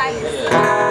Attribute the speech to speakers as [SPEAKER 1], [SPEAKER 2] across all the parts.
[SPEAKER 1] 下一。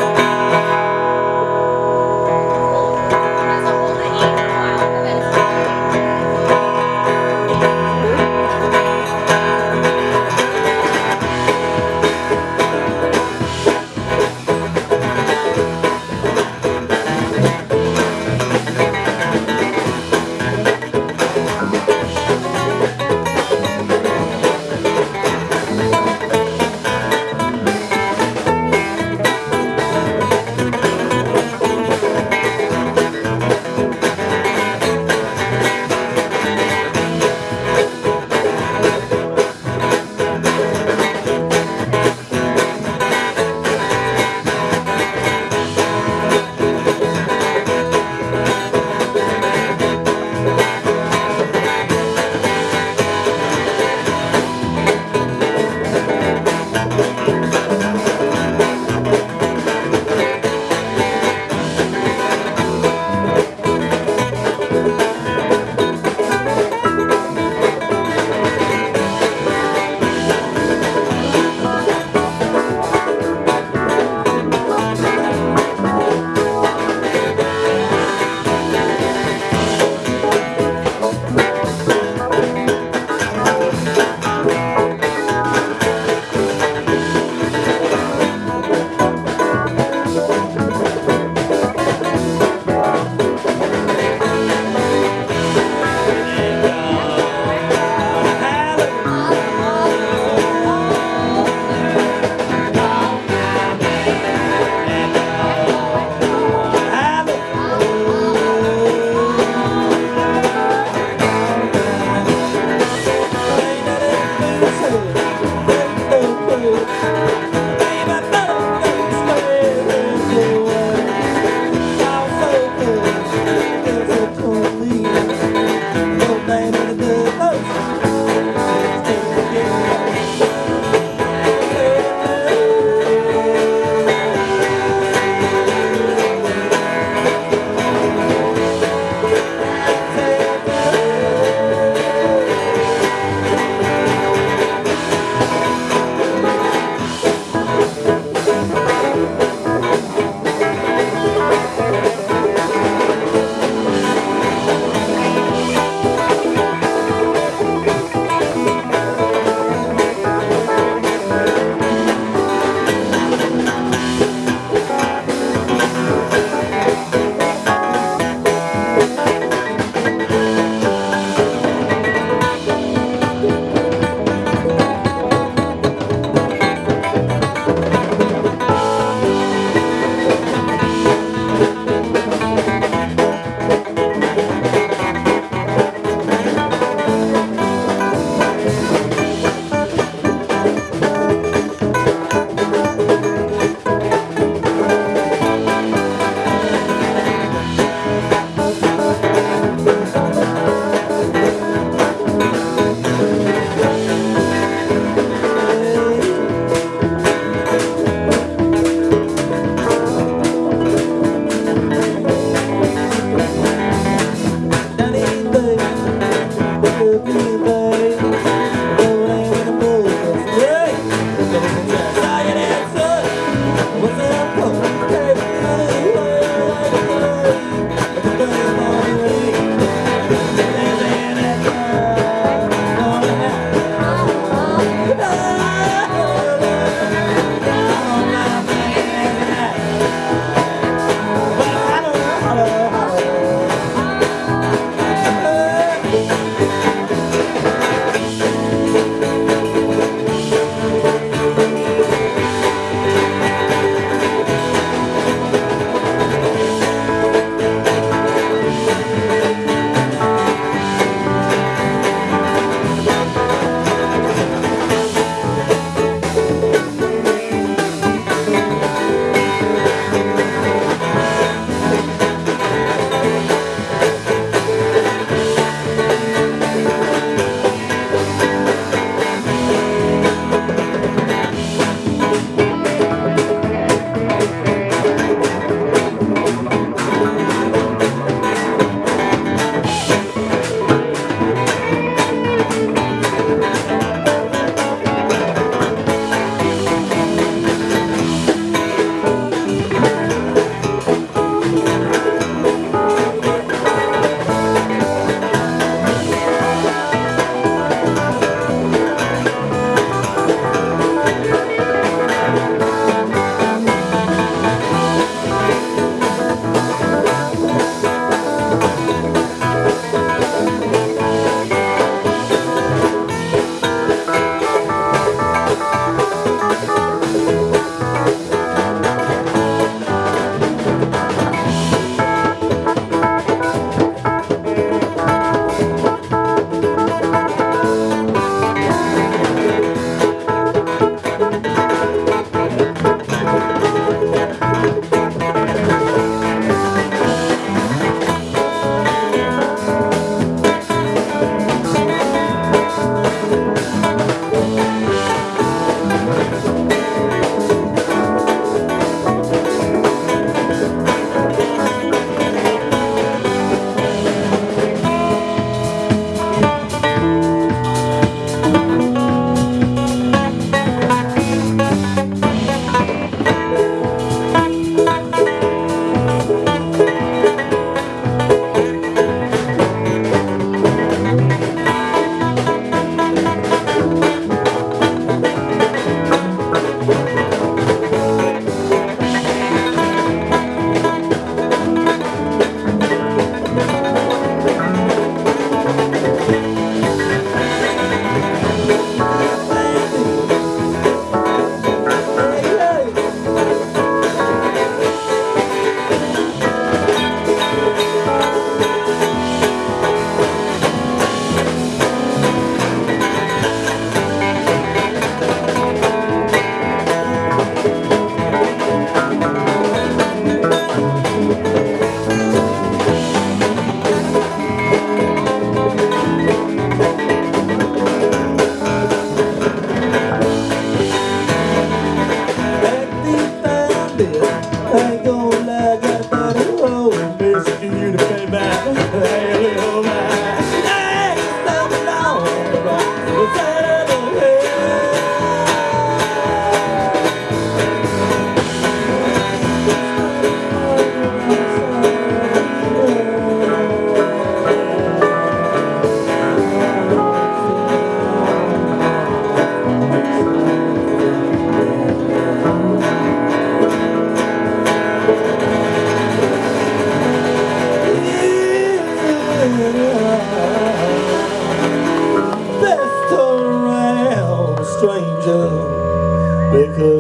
[SPEAKER 2] Bit.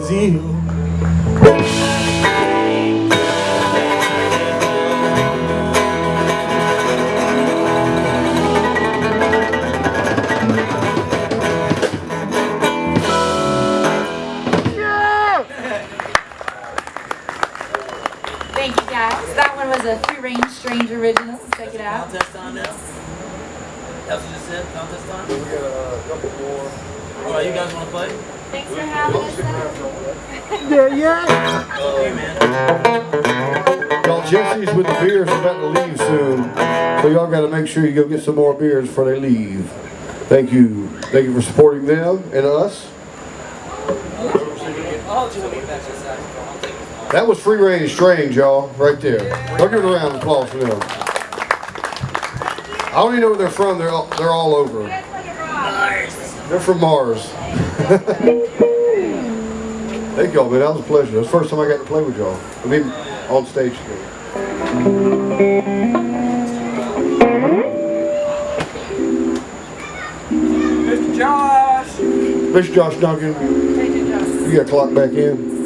[SPEAKER 2] Because you.
[SPEAKER 1] Thank you guys. That one was a free range strange original. Check it out.
[SPEAKER 3] Contest on now? That's what you just said, contest on?
[SPEAKER 4] We got a couple more.
[SPEAKER 3] Alright, you guys wanna play?
[SPEAKER 1] Thanks for having us.
[SPEAKER 3] Okay, man.
[SPEAKER 4] Y'all, Jesse's with the beers about to leave soon. So y'all gotta make sure you go get some more beers before they leave. Thank you. Thank you for supporting them and us.
[SPEAKER 3] Just me back to the saxophone. I'll take it.
[SPEAKER 4] That was Free Range Strange, y'all, right there. Don't give it a round of applause for them. I don't even know where they're from. They're all, they're all over. They're from Mars. Thank y'all, man. That was a pleasure. That's the first time I got to play with y'all. I mean, on stage together.
[SPEAKER 3] Mr. Josh!
[SPEAKER 4] Mr. Josh Duncan, you got clock back in.